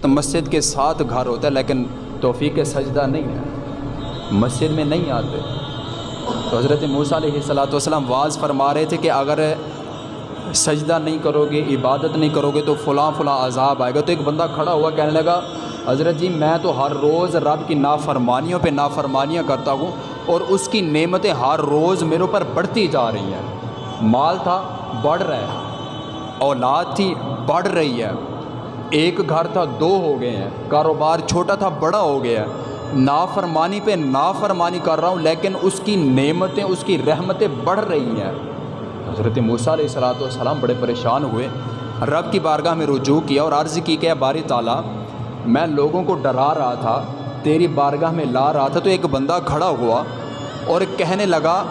تو مسجد کے ساتھ گھر ہوتا ہے، لیکن توفیق سجدہ نہیں ہے۔ مسجد میں نہیں آتے۔ تو حضرت موسیٰ علیہ صلاۃ والسلام واز فرما رہے تھے کہ اگر سجدہ نہیں کرو گے عبادت نہیں کرو گے تو فلاں فلاں عذاب آئے گا۔ تو ایک بندہ کھڑا ہوا کہنے لگا، حضرت جی میں تو ہر روز رب کی نافرمانیوں پہ نافرمانیاں کرتا ہوں اور اس کی نعمتیں ہر روز میرے اوپر بڑھتی جا رہی ہیں۔ مال تھا، بڑھ رہا ہے۔ اولاد تھی، بڑھ رہی ہے۔ ایک گھر تھا، دو ہو گئے ہیں۔ کاروبار چھوٹا تھا، بڑا ہو گیا۔ ہے نافرمانی پہ نافرمانی کر رہا ہوں، لیکن اس کی نعمتیں، اس کی رحمتیں بڑھ رہی ہیں۔ حضرت موسیٰ علیہ السلاۃ والسلام بڑے پریشان ہوئے۔ رب کی بارگاہ میں رجوع کیا اور عرض کی کہ باری تعالیٰ، میں لوگوں کو ڈرا رہا تھا، تیری بارگاہ میں لا رہا تھا تو ایک بندہ کھڑا ہوا اور کہنے لگا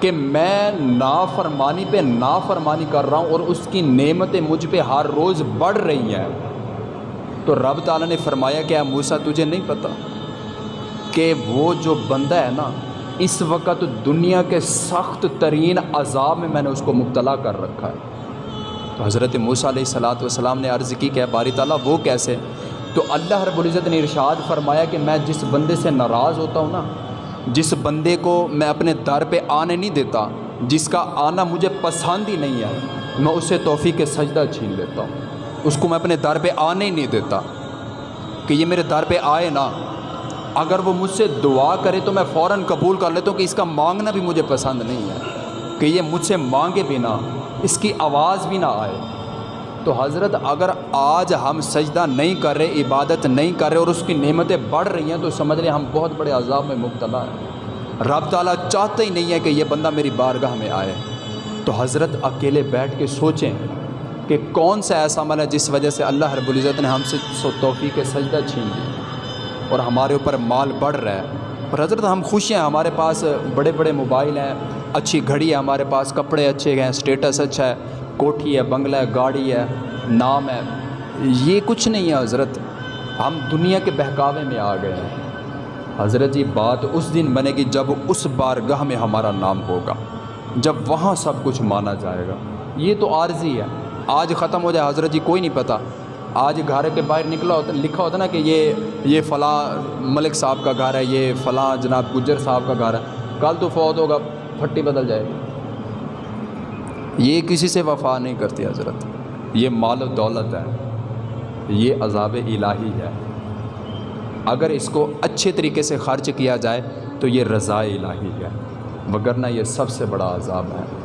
کہ میں نافرمانی پہ نافرمانی کر رہا ہوں اور اس کی نعمتیں مجھ پہ ہر روز بڑھ رہی ہیں۔ تو رب تعالیٰ نے فرمایا کہ موسیٰ، تجھے نہیں پتہ کہ وہ جو بندہ ہے نا، اس وقت دنیا کے سخت ترین عذاب میں میں نے اس کو مبتلا کر رکھا ہے۔ تو حضرت موسیٰ علیہ السلاۃ والسلام نے عرض کی کہ باری تعالیٰ، وہ کیسے؟ تو اللہ رب العزت نے ارشاد فرمایا کہ میں جس بندے سے ناراض ہوتا ہوں نا جس بندے کو میں اپنے در پہ آنے نہیں دیتا، جس کا آنا مجھے پسند ہی نہیں ہے، میں اسے توفیق سجدہ چھین لیتا ہوں۔ اس کو میں اپنے در پہ آنے ہی نہیں دیتا کہ یہ میرے در پہ آئے نا۔ اگر وہ مجھ سے دعا کرے تو میں فوراً قبول کر لیتا ہوں کہ اس کا مانگنا بھی مجھے پسند نہیں ہے، کہ یہ مجھ سے مانگے بھی نہ اس کی آواز بھی نہ آئے۔ تو حضرت اگر آج ہم سجدہ نہیں کر رہے، عبادت نہیں کر رہے اور اس کی نعمتیں بڑھ رہی ہیں، تو سمجھ رہے ہم بہت بڑے عذاب میں مبتلا ہیں۔ رب تعالیٰ چاہتا ہی نہیں ہے کہ یہ بندہ میری بارگاہ میں آئے۔ تو حضرت اکیلے بیٹھ کے سوچیں کہ کون سا ایسا عمل ہے جس وجہ سے اللہ رب العزت نے ہم سے سو توفیق سجدہ چھین لی اور ہمارے اوپر مال بڑھ رہا ہے۔ اور حضرت ہم خوش ہیں، ہمارے پاس بڑے بڑے موبائل ہیں۔ اچھی گھڑی ہے، ہمارے پاس کپڑے اچھے ہیں اسٹیٹس اچھا ہے، کوٹھی ہے، بنگلہ ہے، گاڑی ہے، نام ہے۔ یہ کچھ نہیں ہے حضرت۔ ہم دنیا کے بہکاوے میں آ گئے ہیں۔ حضرت جی بات اس دن بنے گی جب اس بارگاہ میں ہمارا نام ہوگا، جب وہاں سب کچھ مانا جائے گا۔ یہ تو عارضی ہے۔ آج ختم ہو جائے، حضرت جی کوئی نہیں پتہ آج گھر کے باہر نکلا ہوتا، لکھا ہوتا نا کہ یہ یہ فلاں ملک صاحب کا گھر ہے، یہ فلاں جناب گجر صاحب کا گھر ہے۔ کل تو فوت ہوگا۔ پھٹی بدل جائے گی۔ یہ کسی سے وفا نہیں کرتی حضرت۔ یہ مال و دولت ہے۔ یہ عذاب الہی ہے۔ اگر اس کو اچھے طریقے سے خرچ کیا جائے تو یہ رضا الہی ہے۔ وگرنہ یہ سب سے بڑا عذاب ہے۔